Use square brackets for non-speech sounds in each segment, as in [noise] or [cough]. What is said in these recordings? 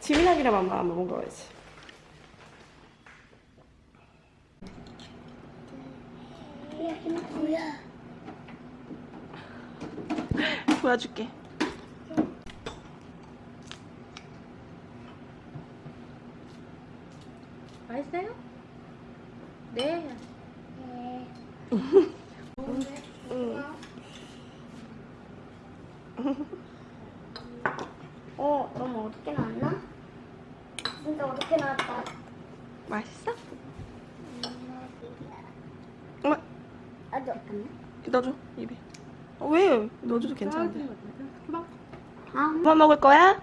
숟가락이랑 엄마 한번 먹어야지. 여기는 뭐야? 보여줄게. 맛있어요? 네. 네. [laughs] 응. 어, 너무 어둡게 나왔나? 진짜 어둡게 나왔다. 맛있어? 엄마 아, 잠깐만. 넣어줘 입에. 어, 왜? 넣어줘도 괜찮은데. 아, 엄마 먹을 거야?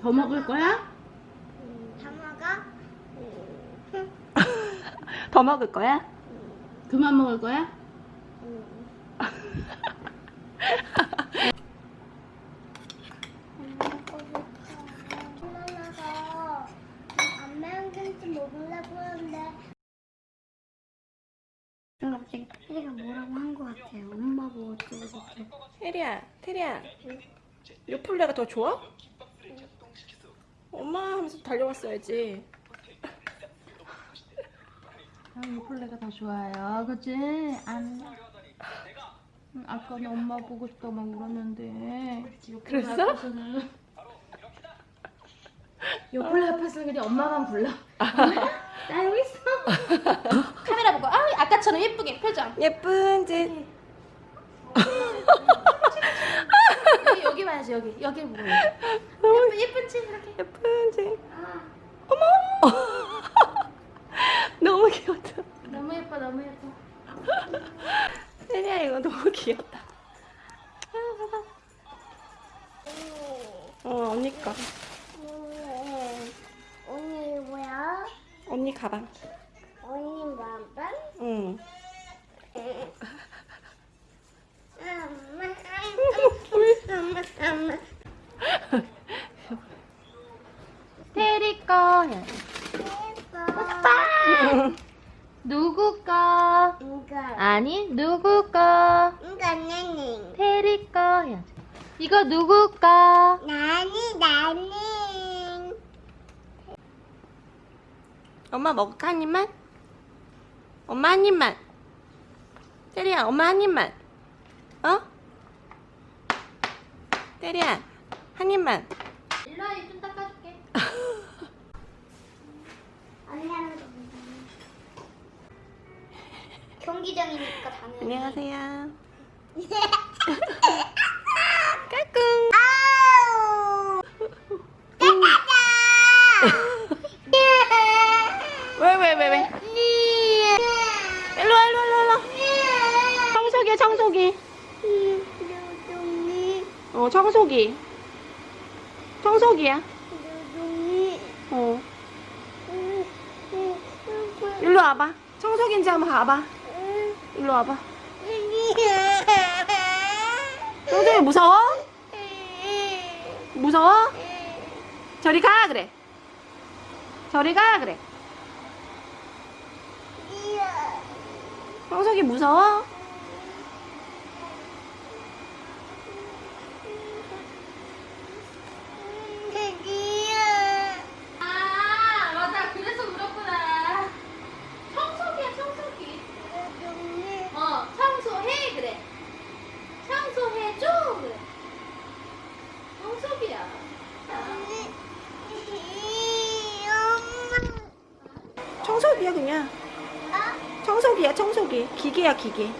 더 먹을 거야? 담아가? [laughs] 더 먹을 거야? 그만 먹을 거야? [laughs] 엄마가 안 매운 김치 먹으려고 하는데 갑자기 테리가 뭐라고 한 것 같아요. 엄마 보고 어쩌고 저쩌고. 테리야, 테리야. 요플레가 더 좋아? 엄마 하면서 달려왔어야지. 아, 요플레가 더 좋아요. 그치? 안. 음, 아까는 엄마 보고 싶다고 막 울었는데. 그랬어? 앞에서는. 요플레 앞에서는 그냥 엄마만 불러. [laughs] 나 여기 있어. [laughs] 아, 아까처럼 예쁘게 표정. 예쁜 짓. 여기, [laughs] 여기 봐야지, 여기. 여기 보고. 예쁜, 예쁜 치 이렇게. 예쁜 짓. 아, 어머! [laughs] 너무 귀엽다. 너무 예뻐, 너무 예뻐. 테리야, 이거 너무 귀엽다. 어, 언니 거. 음, 언니 뭐야? 언니 가방. 응. 테리 거. 해. 오빠. 누구 거? 이거, 아니, 누구 거? 이거 나니. 테리 거. 해야지. 이거 누구 거? 나니, 나니. 엄마 먹을까? 한 입만? 엄마 한 입만. 테리야, 엄마 한 입만. 어? 테리야, 한 입만. 일로 와, 입좀 닦아줄게. 언니 하는 거 보자. 경기장이니까 당연히. 안녕하세요. [laughs] 까꿍. 아우. 왜, 왜, 왜, 왜? 일로 와, 일로 와, 일로 와. 청소기. 누둥이, 어, 청소기. 청소기야. 누둥이. 어. 일로 와봐. 청소기인지 한번 봐봐. 일로 와봐. 청소기 무서워? 무서워? 저리 가, 그래. 저리 가, 그래. 청소기 무서워? 아, 맞아. 그래서 울었구나. 청소기야, 청소기. 어, 청소해, 그래. 청소해줘, 그래. 청소기야. 청소기야, 그냥. 청소기야, 청소기. 기계야, 기계.